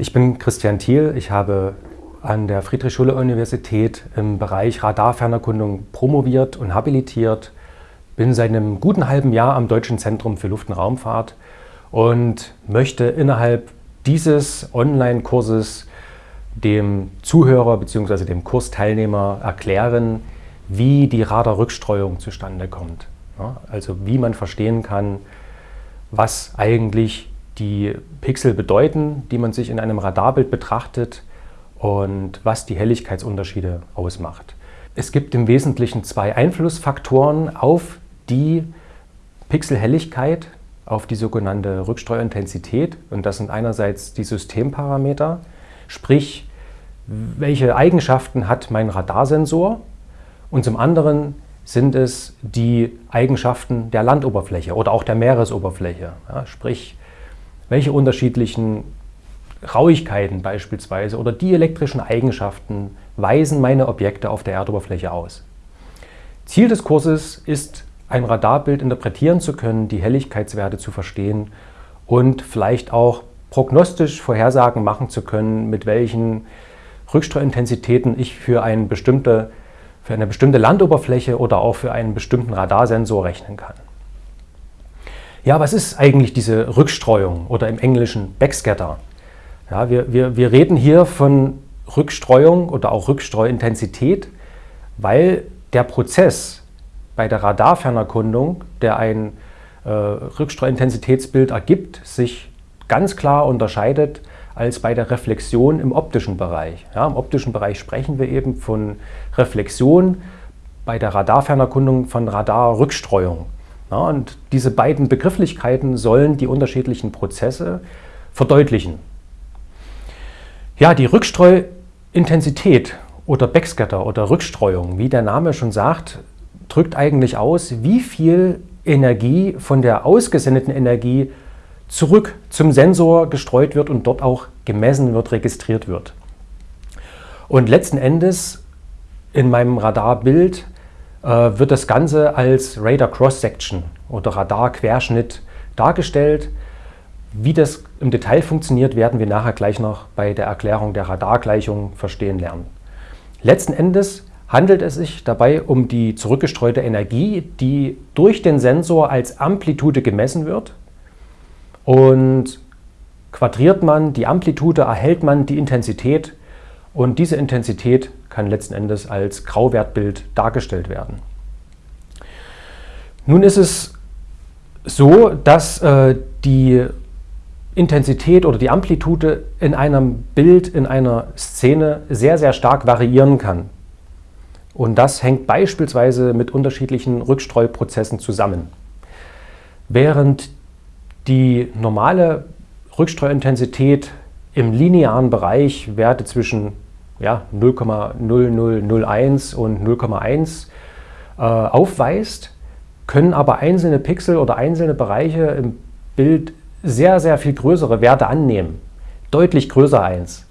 Ich bin Christian Thiel. Ich habe an der Friedrich-Schiller-Universität im Bereich Radarfernerkundung promoviert und habilitiert. Bin seit einem guten halben Jahr am Deutschen Zentrum für Luft- und Raumfahrt und möchte innerhalb dieses Online-Kurses dem Zuhörer bzw. dem Kursteilnehmer erklären, wie die Radarrückstreuung zustande kommt. Also wie man verstehen kann, was eigentlich die Pixel bedeuten, die man sich in einem Radarbild betrachtet und was die Helligkeitsunterschiede ausmacht. Es gibt im Wesentlichen zwei Einflussfaktoren auf die Pixelhelligkeit, auf die sogenannte Rückstreuintensität. Und das sind einerseits die Systemparameter, sprich, welche Eigenschaften hat mein Radarsensor und zum anderen sind es die Eigenschaften der Landoberfläche oder auch der Meeresoberfläche. Ja, sprich, welche unterschiedlichen Rauigkeiten beispielsweise oder die elektrischen Eigenschaften weisen meine Objekte auf der Erdoberfläche aus. Ziel des Kurses ist, ein Radarbild interpretieren zu können, die Helligkeitswerte zu verstehen und vielleicht auch prognostisch Vorhersagen machen zu können, mit welchen Rückstreuintensitäten ich für, eine bestimmte, für eine bestimmte Landoberfläche oder auch für einen bestimmten Radarsensor rechnen kann. Ja, was ist eigentlich diese Rückstreuung oder im Englischen Backscatter? Ja, wir, wir, wir reden hier von Rückstreuung oder auch Rückstreuintensität, weil der Prozess bei der Radarfernerkundung, der ein äh, Rückstreuintensitätsbild ergibt, sich ganz klar unterscheidet als bei der Reflexion im optischen Bereich. Ja, Im optischen Bereich sprechen wir eben von Reflexion, bei der Radarfernerkundung von Radarrückstreuung. Ja, und diese beiden Begrifflichkeiten sollen die unterschiedlichen Prozesse verdeutlichen. Ja, die Rückstreuintensität oder Backscatter oder Rückstreuung, wie der Name schon sagt, drückt eigentlich aus, wie viel Energie von der ausgesendeten Energie zurück zum Sensor gestreut wird und dort auch gemessen wird, registriert wird. Und letzten Endes in meinem Radarbild wird das Ganze als Radar Cross-Section oder Radar-Querschnitt dargestellt. Wie das im Detail funktioniert, werden wir nachher gleich noch bei der Erklärung der Radargleichung verstehen lernen. Letzten Endes handelt es sich dabei um die zurückgestreute Energie, die durch den Sensor als Amplitude gemessen wird. Und quadriert man die Amplitude, erhält man die Intensität und diese Intensität kann letzten Endes als Grauwertbild dargestellt werden. Nun ist es so, dass äh, die Intensität oder die Amplitude in einem Bild, in einer Szene sehr, sehr stark variieren kann. Und das hängt beispielsweise mit unterschiedlichen Rückstreuprozessen zusammen. Während die normale Rückstreuintensität im linearen Bereich Werte zwischen ja, 0,0001 und 0,1 äh, aufweist, können aber einzelne Pixel oder einzelne Bereiche im Bild sehr, sehr viel größere Werte annehmen. Deutlich größer 1.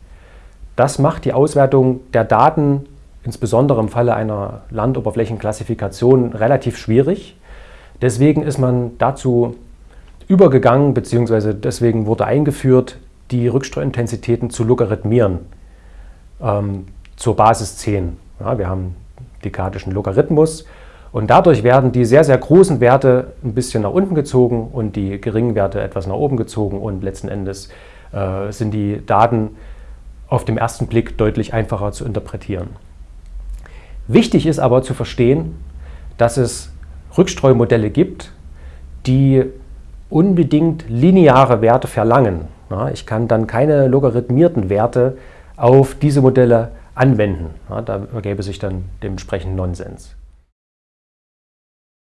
Das macht die Auswertung der Daten, insbesondere im Falle einer Landoberflächenklassifikation, relativ schwierig. Deswegen ist man dazu übergegangen, beziehungsweise deswegen wurde eingeführt, die Rückstreuintensitäten zu logarithmieren ähm, zur Basis 10. Ja, wir haben dekadischen Logarithmus und dadurch werden die sehr, sehr großen Werte ein bisschen nach unten gezogen und die geringen Werte etwas nach oben gezogen und letzten Endes äh, sind die Daten auf den ersten Blick deutlich einfacher zu interpretieren. Wichtig ist aber zu verstehen, dass es Rückstreumodelle gibt, die unbedingt lineare Werte verlangen. Ich kann dann keine logarithmierten Werte auf diese Modelle anwenden. Ja, da ergäbe sich dann dementsprechend Nonsens.